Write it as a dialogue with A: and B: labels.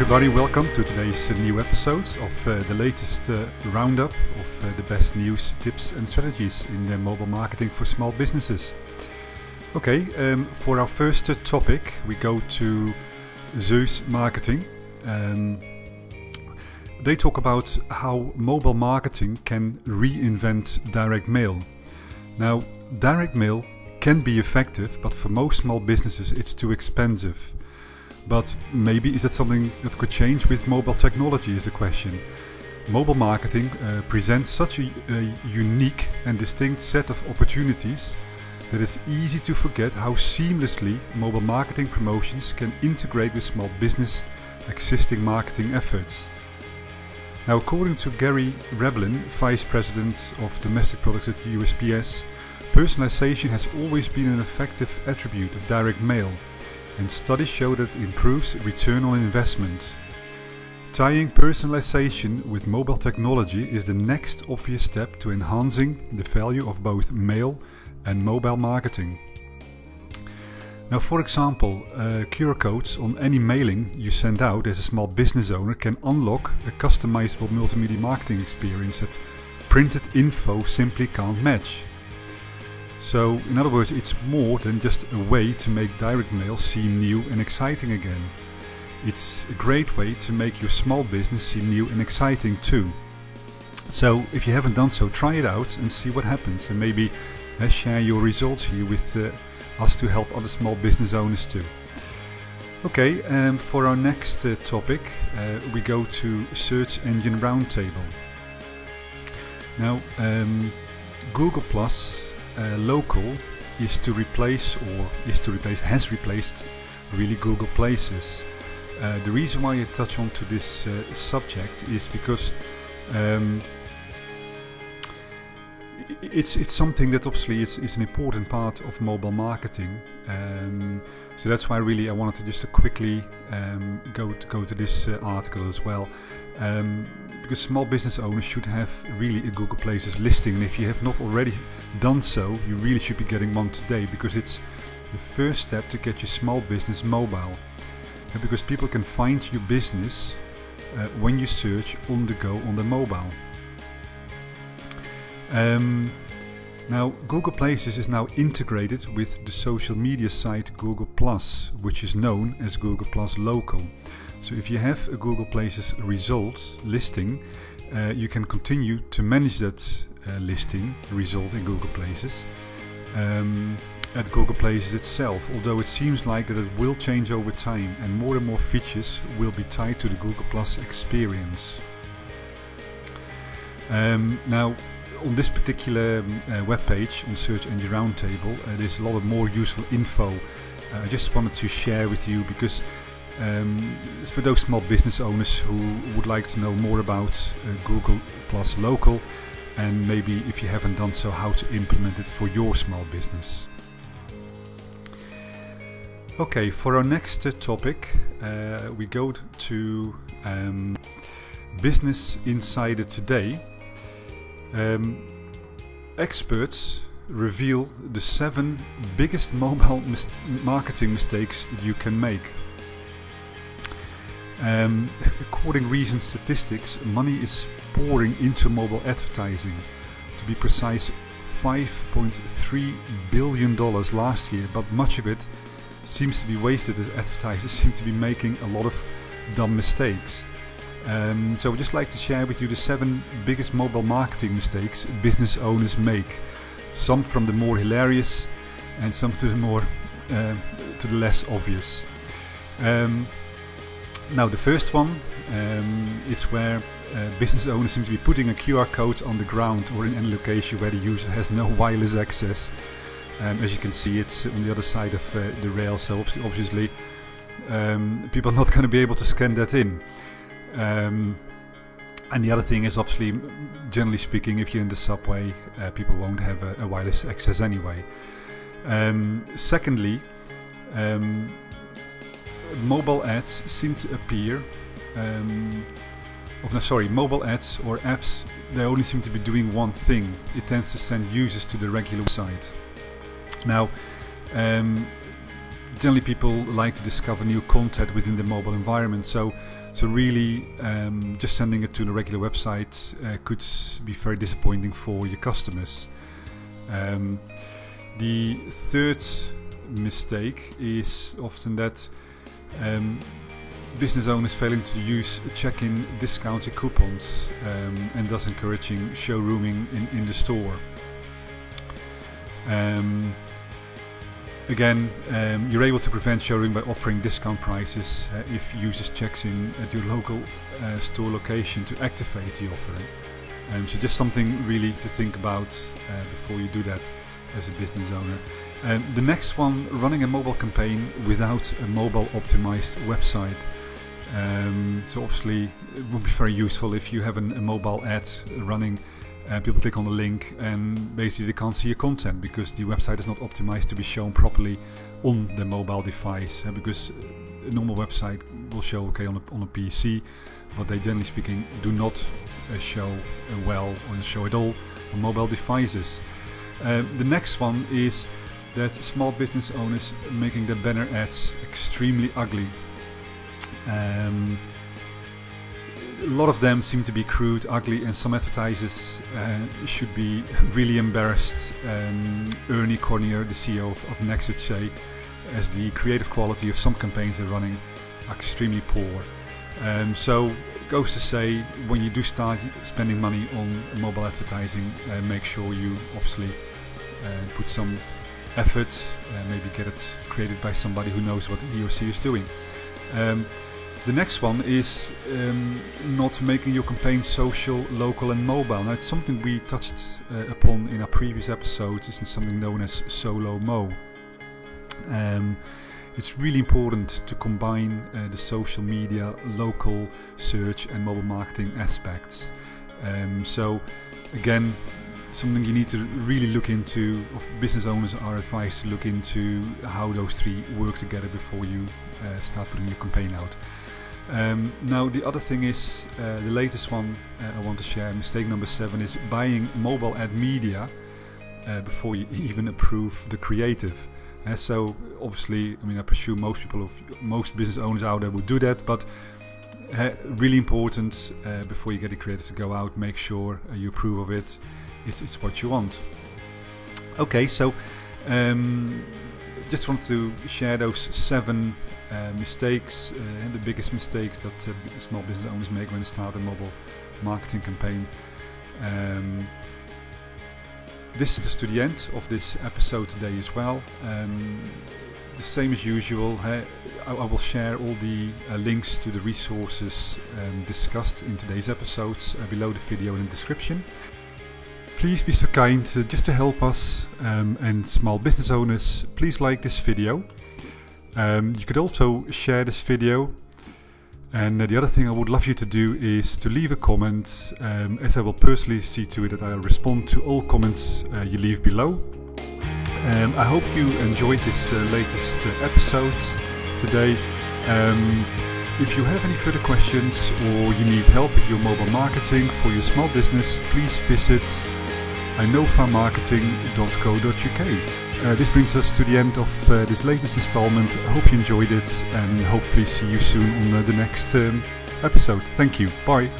A: everybody, welcome to today's uh, new episode of uh, the latest uh, roundup of uh, the best news, tips and strategies in uh, mobile marketing for small businesses. Okay, um, for our first uh, topic we go to Zeus Marketing. Um, they talk about how mobile marketing can reinvent direct mail. Now, direct mail can be effective, but for most small businesses it's too expensive. But maybe is that something that could change with mobile technology is the question. Mobile marketing uh, presents such a, a unique and distinct set of opportunities that it's easy to forget how seamlessly mobile marketing promotions can integrate with small business existing marketing efforts. Now, according to Gary Reblin, Vice President of Domestic Products at USPS, personalization has always been an effective attribute of direct mail and studies show that it improves return on investment. Tying personalization with mobile technology is the next obvious step to enhancing the value of both mail and mobile marketing. Now, for example, uh, QR codes on any mailing you send out as a small business owner can unlock a customizable multimedia marketing experience that printed info simply can't match. So, in other words, it's more than just a way to make direct mail seem new and exciting again. It's a great way to make your small business seem new and exciting too. So, if you haven't done so, try it out and see what happens, and maybe uh, share your results here with uh, us to help other small business owners too. Okay, um, for our next uh, topic, uh, we go to Search Engine Roundtable. Now, um, Google Plus uh, local is to replace or is to replace has replaced really Google Places. Uh, the reason why I touch on to this uh, subject is because um, it's it's something that obviously is, is an important part of mobile marketing. Um, so that's why really I wanted to just to quickly um, go to go to this uh, article as well. Um, because small business owners should have really a Google Places listing and if you have not already done so you really should be getting one today because it's the first step to get your small business mobile and because people can find your business uh, when you search on the go on the mobile. Um, now Google Places is now integrated with the social media site Google Plus which is known as Google Plus Local. So if you have a Google Places results listing, uh, you can continue to manage that uh, listing result in Google Places um, at Google Places itself, although it seems like that it will change over time and more and more features will be tied to the Google Plus experience. Um, now, on this particular um, uh, web page on Search Engine Roundtable, uh, there's a lot of more useful info. Uh, I just wanted to share with you because um, it's for those small business owners who would like to know more about uh, Google Plus Local and maybe if you haven't done so how to implement it for your small business. Okay, for our next uh, topic we go to um, Business Insider Today. Um, experts reveal the seven biggest mobile mis marketing mistakes you can make. Um, according to recent statistics, money is pouring into mobile advertising. To be precise, 5.3 billion dollars last year, but much of it seems to be wasted as advertisers seem to be making a lot of dumb mistakes. Um, so I'd just like to share with you the seven biggest mobile marketing mistakes business owners make. Some from the more hilarious and some to the more uh, to the less obvious. Um, now the first one um, is where uh, business owners seem to be putting a QR code on the ground or in any location where the user has no wireless access. Um, as you can see it's on the other side of uh, the rail so obviously um, people are not going to be able to scan that in. Um, and the other thing is obviously, generally speaking, if you're in the subway, uh, people won't have a, a, wireless access anyway. Um, secondly, um, mobile ads seem to appear um, of no, sorry, mobile ads or apps, they only seem to be doing one thing. It tends to send users to the regular site. Now, um, generally, people like to discover new content within the mobile environment. So, so really, um, just sending it to a regular website uh, could be very disappointing for your customers. Um, the third mistake is often that um, business owners failing to use check-in discounted coupons um, and thus encouraging showrooming in, in the store. Um, again, um, you're able to prevent showroom by offering discount prices uh, if users checks in at your local uh, store location to activate the offer. Um, so just something really to think about uh, before you do that as a business owner. Um, the next one, running a mobile campaign without a mobile optimized website. Um, so obviously it would be very useful if you have an, a mobile ad running and people click on the link and basically they can't see your content because the website is not optimized to be shown properly on the mobile device because a normal website will show okay on a, on a PC but they generally speaking do not uh, show uh, well or show at all on mobile devices. Uh, the next one is that small business owners making their banner ads extremely ugly. Um, a lot of them seem to be crude, ugly, and some advertisers uh, should be really embarrassed. Um, Ernie Cormier, the CEO of, of Nexage, say, as the creative quality of some campaigns they're running are extremely poor. Um, so goes to say, when you do start spending money on mobile advertising, uh, make sure you obviously uh, put some effort, uh, maybe get it created by somebody who knows what he or she is doing. Um, the next one is um, not making your campaign social, local and mobile. Now it's something we touched uh, upon in our previous episodes. It's something known as SoLoMo. Um, it's really important to combine uh, the social media, local search and mobile marketing aspects. Um, so again, something you need to really look into, of business owners are advised to look into how those three work together before you uh, start putting your campaign out. Um, now the other thing is, uh, the latest one uh, I want to share, mistake number seven is buying mobile ad media uh, before you even approve the creative. Uh, so obviously, I mean, I presume most people, of, most business owners out there would do that, but uh, really important uh, before you get the creative to go out, make sure you approve of it. It's, it's what you want. Okay, so um, just wanted to share those seven uh, mistakes uh, and the biggest mistakes that uh, small business owners make when they start a mobile marketing campaign. Um, this is to the end of this episode today as well. Um, the same as usual, I, I, will share all the uh, links to the resources um, discussed in today's episodes uh, below the video in the description. Please be so kind, just to help us um, and small business owners, please like this video. Um, you could also share this video and uh, the other thing I would love you to do is to leave a comment um, as I will personally see to it that I respond to all comments uh, you leave below. Um, I hope you enjoyed this uh, latest uh, episode today. Um, if you have any further questions or you need help with your mobile marketing for your small business, please visit inofamarketing.co.uk. Uh, this brings us to the end of uh, this latest installment. I hope you enjoyed it and hopefully see you soon on uh, the next um, episode. Thank you. Bye.